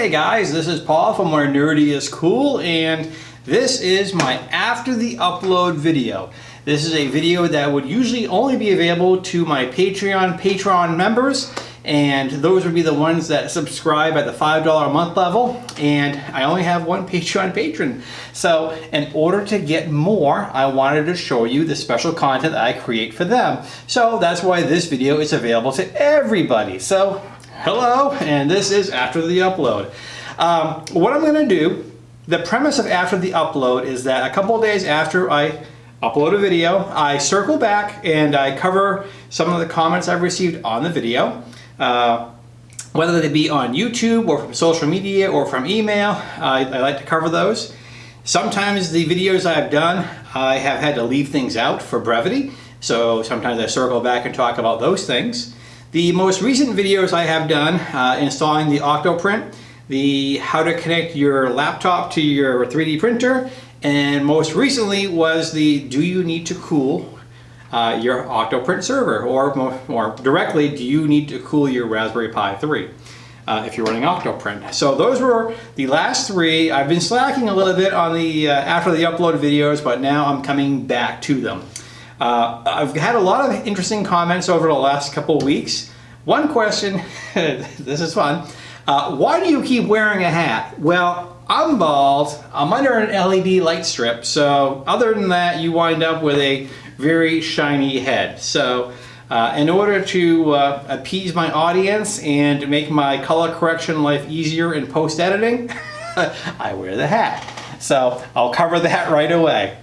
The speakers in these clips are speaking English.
Hey guys, this is Paul from Where Nerdy is Cool and this is my after the upload video. This is a video that would usually only be available to my Patreon Patreon members and those would be the ones that subscribe at the $5 a month level and I only have one Patreon patron. So in order to get more, I wanted to show you the special content I create for them. So that's why this video is available to everybody. So hello, and this is after the upload. Um, what I'm gonna do, the premise of after the upload is that a couple days after I upload a video, I circle back and I cover some of the comments I've received on the video. Uh, whether they be on YouTube or from social media or from email, I, I like to cover those. Sometimes the videos I've done, I have had to leave things out for brevity. So sometimes I circle back and talk about those things. The most recent videos I have done uh, installing the Octoprint, the how to connect your laptop to your 3D printer, and most recently was the do you need to cool uh, your Octoprint server or more directly do you need to cool your Raspberry Pi 3 uh, if you're running Octoprint. So those were the last three. I've been slacking a little bit on the uh, after the upload videos but now I'm coming back to them. Uh, I've had a lot of interesting comments over the last couple weeks. One question, this is fun, uh, why do you keep wearing a hat? Well, I'm bald, I'm under an LED light strip, so other than that you wind up with a very shiny head. So uh, in order to uh, appease my audience and make my color correction life easier in post-editing, I wear the hat. So I'll cover that right away.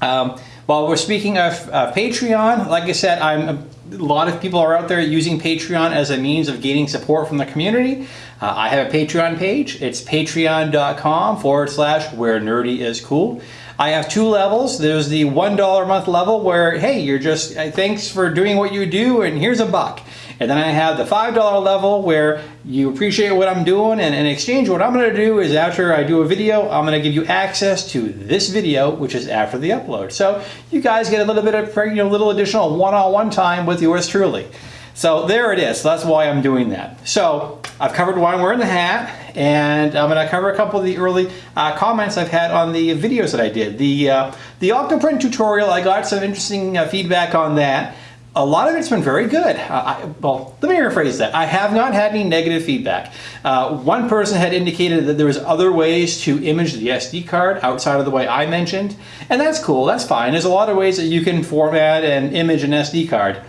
Um, while we're speaking of uh, Patreon, like I said, I'm a lot of people are out there using Patreon as a means of gaining support from the community. Uh, I have a Patreon page. It's patreon.com forward slash where nerdy is cool. I have two levels. There's the $1 a month level where, hey, you're just, uh, thanks for doing what you do and here's a buck. And then I have the $5 level where you appreciate what I'm doing and in exchange what I'm going to do is after I do a video, I'm going to give you access to this video, which is after the upload. So you guys get a little bit of, you know, little additional one-on-one -on -one time with yours truly. So there it is. So that's why I'm doing that. So I've covered why I'm wearing the hat and I'm going to cover a couple of the early uh, comments I've had on the videos that I did. The, uh, the Octoprint tutorial, I got some interesting uh, feedback on that. A lot of it's been very good. Uh, I, well, let me rephrase that. I have not had any negative feedback. Uh, one person had indicated that there was other ways to image the SD card outside of the way I mentioned, and that's cool, that's fine. There's a lot of ways that you can format and image an SD card.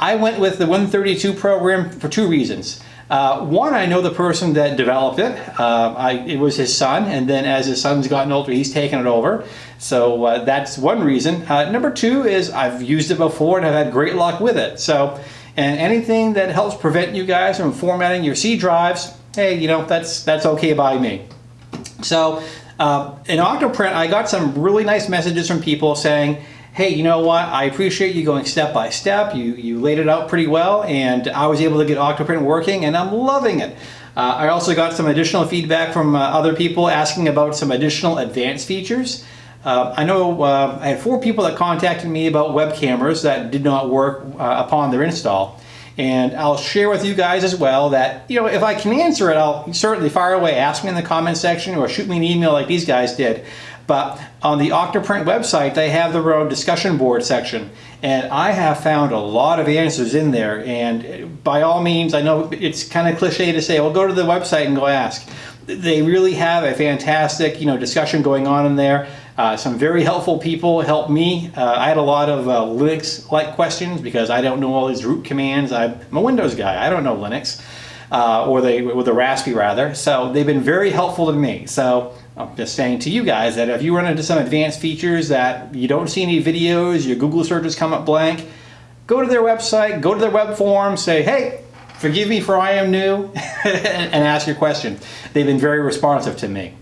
I went with the Win32 program for two reasons. Uh, one, I know the person that developed it. Uh, I, it was his son, and then as his son's gotten older, he's taken it over. So uh, that's one reason. Uh, number two is I've used it before and I've had great luck with it. So, and anything that helps prevent you guys from formatting your C drives, hey, you know, that's, that's okay by me. So uh, in Octoprint, I got some really nice messages from people saying, hey, you know what, I appreciate you going step by step. You, you laid it out pretty well and I was able to get Octoprint working and I'm loving it. Uh, I also got some additional feedback from uh, other people asking about some additional advanced features. Uh, I know uh, I had four people that contacted me about web cameras that did not work uh, upon their install. And I'll share with you guys as well that, you know, if I can answer it, I'll certainly fire away. Ask me in the comment section or shoot me an email like these guys did. But on the Octoprint website, they have their own discussion board section. And I have found a lot of answers in there. And by all means, I know it's kind of cliche to say, well, go to the website and go ask. They really have a fantastic, you know, discussion going on in there. Uh, some very helpful people helped me. Uh, I had a lot of uh, Linux-like questions because I don't know all these root commands. I'm a Windows guy. I don't know Linux, uh, or they with a raspy rather. So they've been very helpful to me. So I'm just saying to you guys that if you run into some advanced features that you don't see any videos, your Google searches come up blank, go to their website, go to their web forum, say, hey, forgive me for I am new, and ask your question. They've been very responsive to me.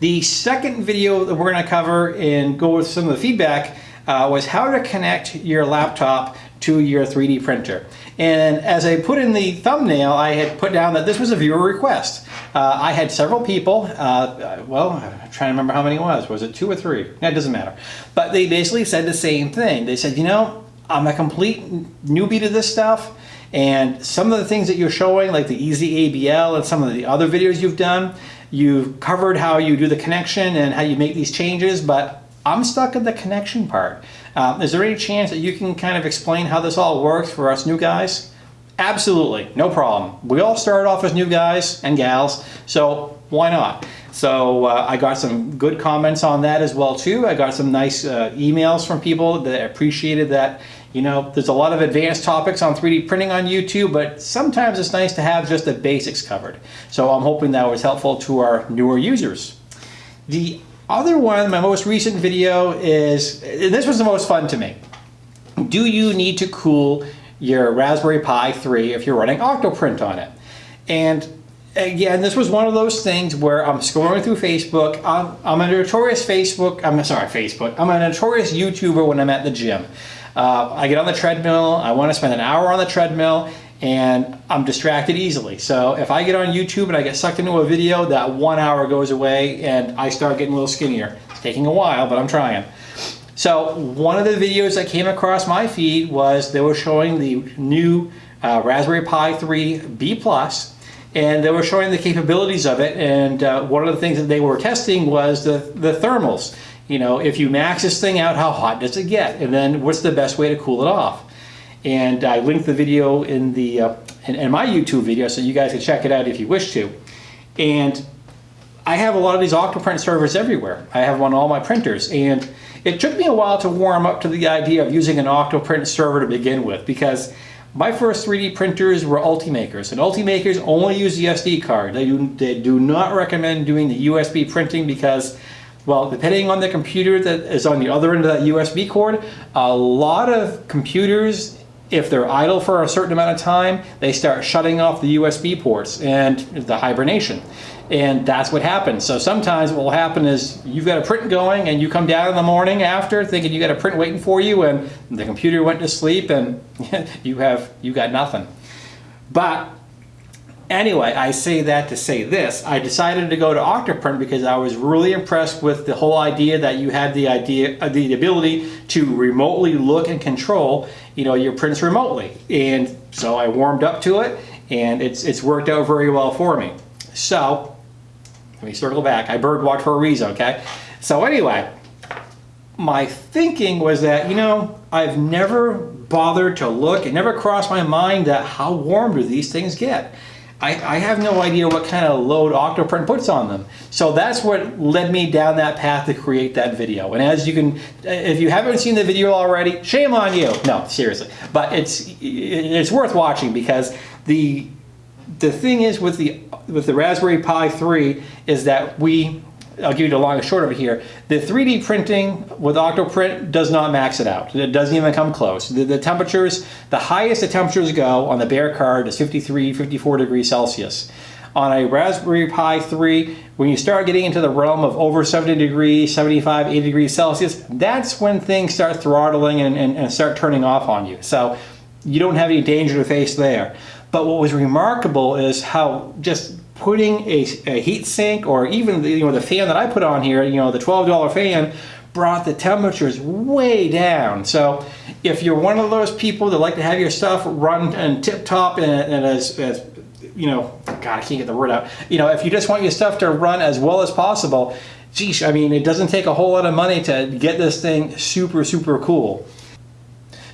The second video that we're going to cover and go with some of the feedback uh, was how to connect your laptop to your 3D printer. And as I put in the thumbnail, I had put down that this was a viewer request. Uh, I had several people, uh, well, I'm trying to remember how many it was. Was it two or three? That doesn't matter. But they basically said the same thing. They said, you know, I'm a complete newbie to this stuff And some of the things that you're showing, like the EZABL and some of the other videos you've done, you've covered how you do the connection and how you make these changes, but I'm stuck at the connection part. Um, is there any chance that you can kind of explain how this all works for us new guys? Absolutely, no problem. We all started off as new guys and gals, so why not? So uh, I got some good comments on that as well too. I got some nice uh, emails from people that appreciated that you know, there's a lot of advanced topics on 3D printing on YouTube, but sometimes it's nice to have just the basics covered. So I'm hoping that was helpful to our newer users. The other one, my most recent video is, this was the most fun to me. Do you need to cool your Raspberry Pi 3 if you're running Octoprint on it? And again, this was one of those things where I'm scrolling through Facebook. I'm, I'm a notorious Facebook, I'm sorry, Facebook. I'm a notorious YouTuber when I'm at the gym. Uh, I get on the treadmill, I want to spend an hour on the treadmill, and I'm distracted easily. So if I get on YouTube and I get sucked into a video, that one hour goes away and I start getting a little skinnier. It's taking a while, but I'm trying. So one of the videos that came across my feed was they were showing the new uh, Raspberry Pi 3 B+, and they were showing the capabilities of it. And uh, one of the things that they were testing was the, the thermals you know, if you max this thing out, how hot does it get? And then what's the best way to cool it off? And I linked the video in the uh, in, in, my YouTube video so you guys can check it out if you wish to. And I have a lot of these Octoprint servers everywhere. I have one on all my printers. And it took me a while to warm up to the idea of using an Octoprint server to begin with because my first 3D printers were Ultimakers, and Ultimakers only use the SD card. They do, they do not recommend doing the USB printing because well, depending on the computer that is on the other end of that USB cord, a lot of computers, if they're idle for a certain amount of time, they start shutting off the USB ports and the hibernation. And that's what happens. So sometimes what will happen is you've got a print going and you come down in the morning after thinking you got a print waiting for you and the computer went to sleep and you have you got nothing. But Anyway, I say that to say this. I decided to go to Octoprint because I was really impressed with the whole idea that you had the idea, uh, the ability to remotely look and control, you know, your prints remotely. And so I warmed up to it, and it's it's worked out very well for me. So let me circle back. I birdwalked for a reason, okay? So anyway, my thinking was that you know I've never bothered to look. It never crossed my mind that how warm do these things get. I, I, have no idea what kind of load Octoprint puts on them. So that's what led me down that path to create that video. And as you can, if you haven't seen the video already, shame on you. No, seriously. But it's it's worth watching because the the thing is with the with the Raspberry Pi 3 is that we I'll give you the long and short of it here. The 3D printing with Octoprint does not max it out. It doesn't even come close. The, the, temperatures, the highest the temperatures go on the bare card is 53, 54 degrees Celsius. On a Raspberry Pi 3, when you start getting into the realm of over 70 degrees, 75, 80 degrees Celsius, that's when things start throttling and, and, and start turning off on you. So you don't have any danger to face there. But what was remarkable is how just putting a, a heat sink or even the, you know the fan that I put on here, you know the $12 fan, brought the temperatures way down. So if you're one of those people that like to have your stuff run and tip top and, and as, as you know, God, I can't get the word out. You know, if you just want your stuff to run as well as possible, geez, I mean, it doesn't take a whole lot of money to get this thing super, super cool.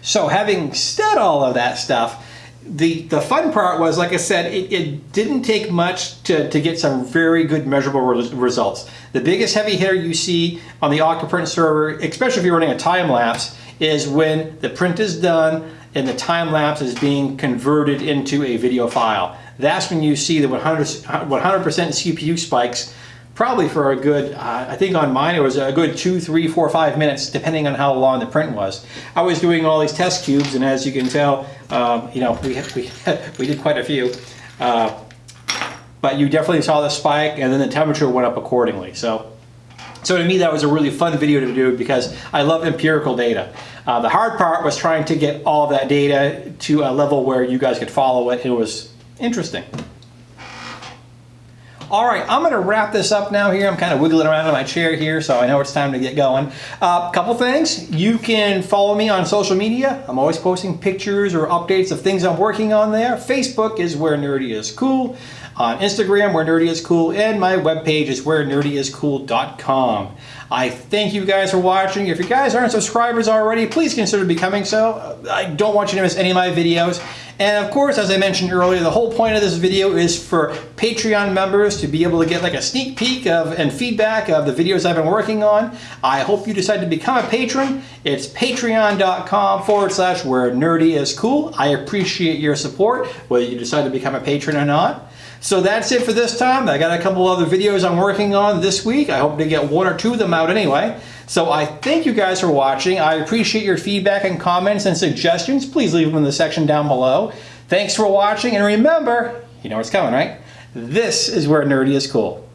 So having said all of that stuff, the the fun part was, like I said, it, it didn't take much to, to get some very good measurable re results. The biggest heavy hitter you see on the Octoprint server, especially if you're running a time lapse, is when the print is done and the time lapse is being converted into a video file. That's when you see the 100% CPU spikes probably for a good, uh, I think on mine it was a good two, three, four, five minutes, depending on how long the print was. I was doing all these test cubes, and as you can tell, um, you know, we, we, we did quite a few. Uh, but you definitely saw the spike, and then the temperature went up accordingly. So, so to me, that was a really fun video to do because I love empirical data. Uh, the hard part was trying to get all that data to a level where you guys could follow it. It was interesting. All right, I'm gonna wrap this up now here. I'm kind of wiggling around in my chair here, so I know it's time to get going. A uh, couple things. You can follow me on social media. I'm always posting pictures or updates of things I'm working on there. Facebook is where nerdy is cool. On Instagram, where nerdy is cool, and my webpage is where nerdyiscool.com. I thank you guys for watching. If you guys aren't subscribers already, please consider becoming so. I don't want you to miss any of my videos. And of course, as I mentioned earlier, the whole point of this video is for Patreon members to be able to get like a sneak peek of and feedback of the videos I've been working on. I hope you decide to become a patron. It's patreon.com forward slash where nerdy is cool. I appreciate your support, whether you decide to become a patron or not. So that's it for this time. I got a couple other videos I'm working on this week. I hope to get one or two of them out anyway. So I thank you guys for watching. I appreciate your feedback and comments and suggestions. Please leave them in the section down below. Thanks for watching and remember, you know what's coming, right? This is where nerdy is cool.